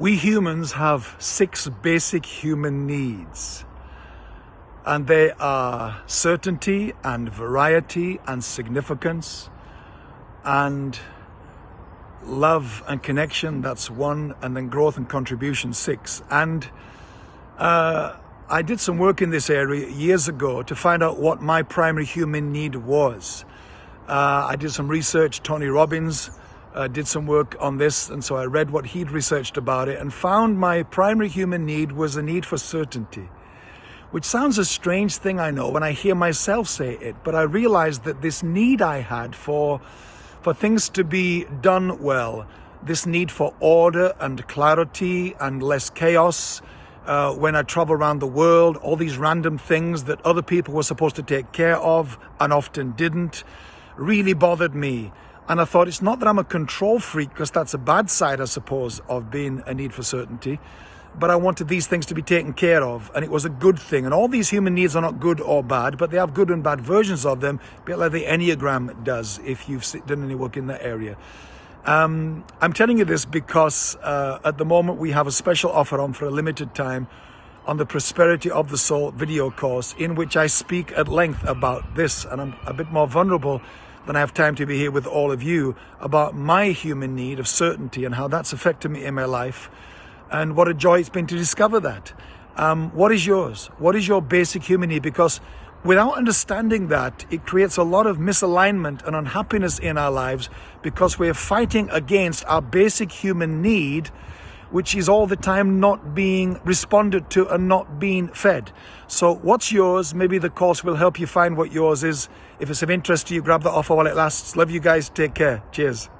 We humans have six basic human needs. And they are certainty and variety and significance and love and connection, that's one, and then growth and contribution, six. And uh, I did some work in this area years ago to find out what my primary human need was. Uh, I did some research, Tony Robbins, uh, did some work on this, and so I read what he'd researched about it and found my primary human need was a need for certainty, which sounds a strange thing, I know, when I hear myself say it, but I realized that this need I had for, for things to be done well, this need for order and clarity and less chaos, uh, when I travel around the world, all these random things that other people were supposed to take care of and often didn't, really bothered me. And I thought it's not that I'm a control freak, because that's a bad side, I suppose, of being a need for certainty. But I wanted these things to be taken care of, and it was a good thing. And all these human needs are not good or bad, but they have good and bad versions of them, a bit like the Enneagram does, if you've done any work in that area. Um, I'm telling you this because uh, at the moment we have a special offer on for a limited time on the Prosperity of the Soul video course, in which I speak at length about this, and I'm a bit more vulnerable than I have time to be here with all of you about my human need of certainty and how that's affected me in my life and what a joy it's been to discover that. Um, what is yours? What is your basic human need? Because without understanding that, it creates a lot of misalignment and unhappiness in our lives because we're fighting against our basic human need which is all the time not being responded to and not being fed. So what's yours? Maybe the course will help you find what yours is. If it's of interest to you, grab the offer while it lasts. Love you guys. Take care. Cheers.